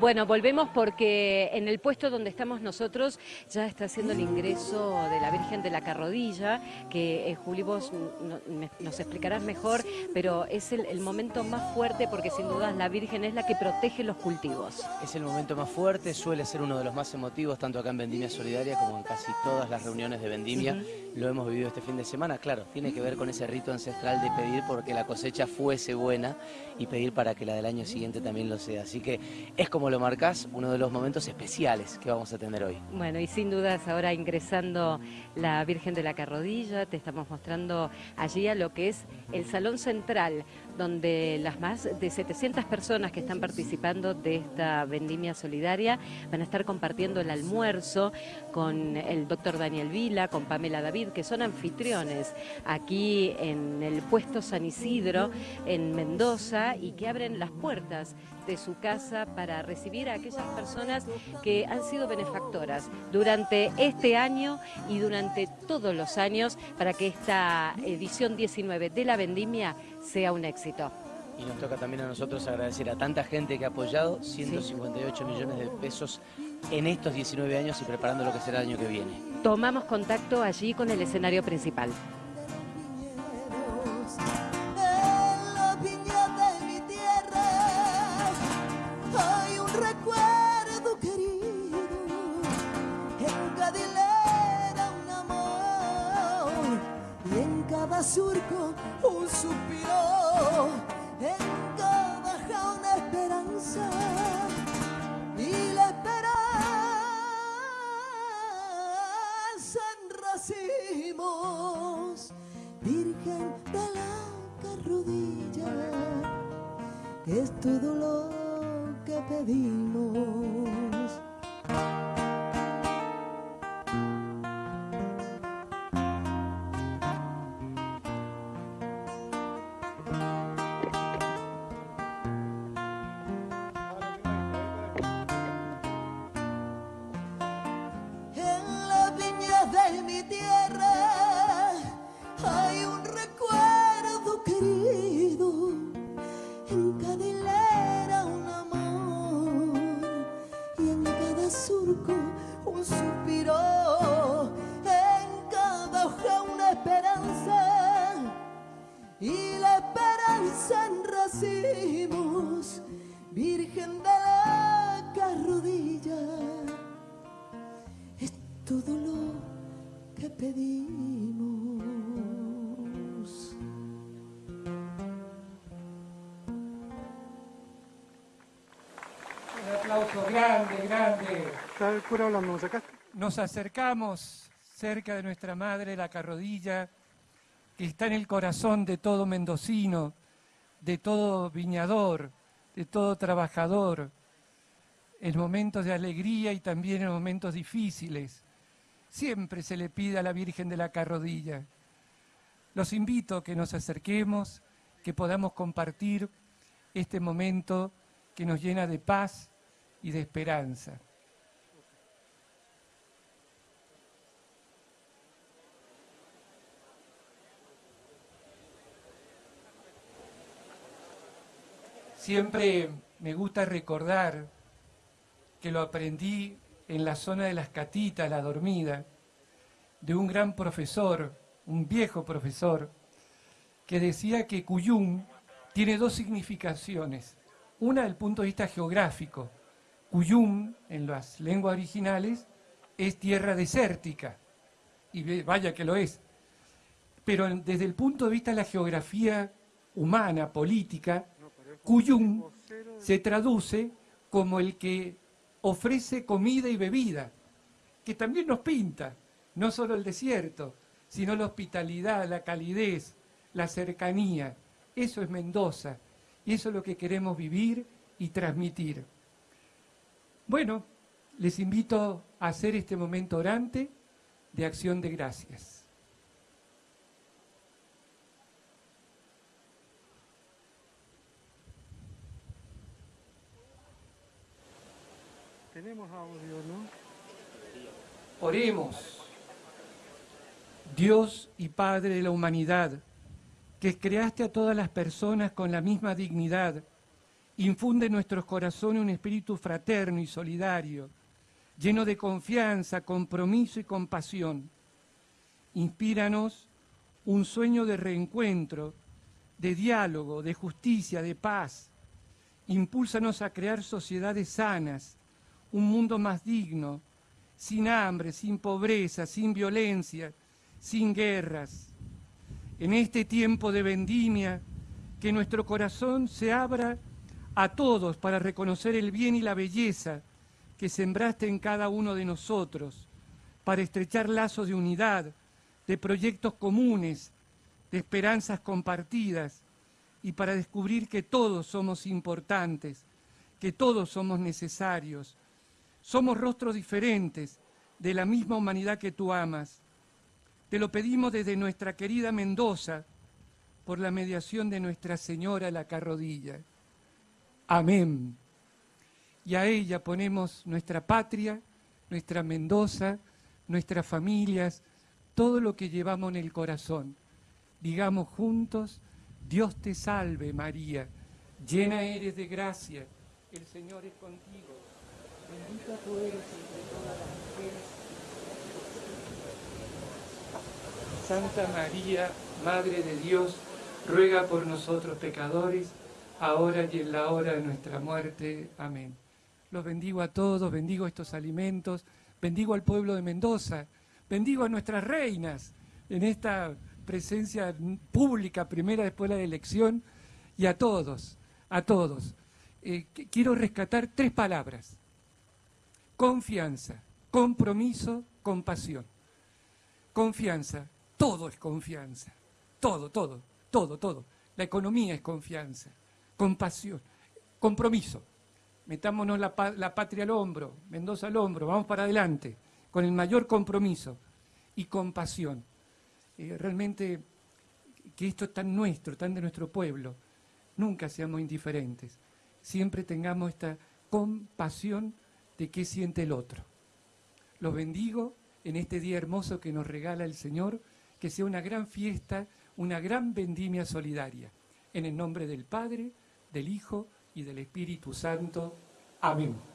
Bueno, volvemos porque en el puesto donde estamos nosotros ya está haciendo el ingreso de la Virgen de la Carrodilla, que eh, Juli vos nos explicarás mejor, pero es el, momento más fuerte porque sin duda la Virgen es la que protege los cultivos. Es el momento más fuerte, suele ser uno de los más emotivos, tanto acá en Vendimia Solidaria como en casi todas las reuniones de Vendimia. Lo hemos vivido este fin de semana, claro, tiene que ver con ese rito ancestral de pedir porque la cosecha fuese buena y pedir para que la del año siguiente también lo sea. Así que es como lo marcas, uno de los momentos especiales que vamos a tener hoy. Bueno, y sin dudas ahora ingresando la Virgen de la Carrodilla, te estamos mostrando allí a lo que es el Salón Central, donde las más de 700 personas que están participando de esta vendimia solidaria van a estar compartiendo el almuerzo con el doctor Daniel Vila, con Pamela David, que son anfitriones aquí en el puesto San Isidro, en Mendoza, y que abren las puertas de su casa para recibir a aquellas personas que han sido benefactoras durante este año y durante todos los años para que esta edición 19 de la vendimia sea un éxito. Y nos toca también a nosotros agradecer a tanta gente que ha apoyado 158 millones de pesos en estos 19 años y preparando lo que será el año que viene. Tomamos contacto allí con el escenario principal. Un suspiro, en cada una esperanza y la esperanza en racimos, Virgen de la carrodilla, es todo lo que pedimos. Grande, grande. Nos acercamos cerca de nuestra madre, la carrodilla, que está en el corazón de todo mendocino, de todo viñador, de todo trabajador, en momentos de alegría y también en momentos difíciles. Siempre se le pide a la Virgen de la Carrodilla. Los invito a que nos acerquemos, que podamos compartir este momento que nos llena de paz, y de esperanza. Siempre me gusta recordar que lo aprendí en la zona de las catitas, la dormida, de un gran profesor, un viejo profesor, que decía que Cuyum tiene dos significaciones. Una del punto de vista geográfico, Cuyum, en las lenguas originales, es tierra desértica, y vaya que lo es. Pero desde el punto de vista de la geografía humana, política, Cuyum se traduce como el que ofrece comida y bebida, que también nos pinta, no solo el desierto, sino la hospitalidad, la calidez, la cercanía. Eso es Mendoza, y eso es lo que queremos vivir y transmitir. Bueno, les invito a hacer este momento orante de acción de gracias. Tenemos audio, ¿no? Oremos. Dios y Padre de la humanidad, que creaste a todas las personas con la misma dignidad Infunde en nuestros corazones un espíritu fraterno y solidario, lleno de confianza, compromiso y compasión. Inspíranos un sueño de reencuentro, de diálogo, de justicia, de paz. Impúlsanos a crear sociedades sanas, un mundo más digno, sin hambre, sin pobreza, sin violencia, sin guerras. En este tiempo de vendimia, que nuestro corazón se abra a todos para reconocer el bien y la belleza que sembraste en cada uno de nosotros, para estrechar lazos de unidad, de proyectos comunes, de esperanzas compartidas y para descubrir que todos somos importantes, que todos somos necesarios. Somos rostros diferentes de la misma humanidad que tú amas. Te lo pedimos desde nuestra querida Mendoza, por la mediación de Nuestra Señora la Carrodilla. Amén. Y a ella ponemos nuestra patria, nuestra Mendoza, nuestras familias, todo lo que llevamos en el corazón. Digamos juntos, Dios te salve María, llena eres de gracia, el Señor es contigo, bendita tú eres entre todas las mujeres. Santa María, Madre de Dios, ruega por nosotros pecadores, ahora y en la hora de nuestra muerte. Amén. Los bendigo a todos, bendigo estos alimentos, bendigo al pueblo de Mendoza, bendigo a nuestras reinas en esta presencia pública primera después de la elección y a todos, a todos. Eh, quiero rescatar tres palabras. Confianza, compromiso, compasión. Confianza, todo es confianza, todo, todo, todo, todo. La economía es confianza, compasión, compromiso. Metámonos la, patria al hombro, Mendoza al hombro, vamos para adelante, con el mayor compromiso y compasión. Eh, realmente que esto es tan nuestro, tan de nuestro pueblo, nunca seamos indiferentes, siempre tengamos esta compasión de qué siente el otro. Los bendigo en este día hermoso que nos regala el Señor, que sea una gran fiesta, una gran vendimia solidaria. En el nombre del Padre, del Hijo y del Espíritu Santo. Amén.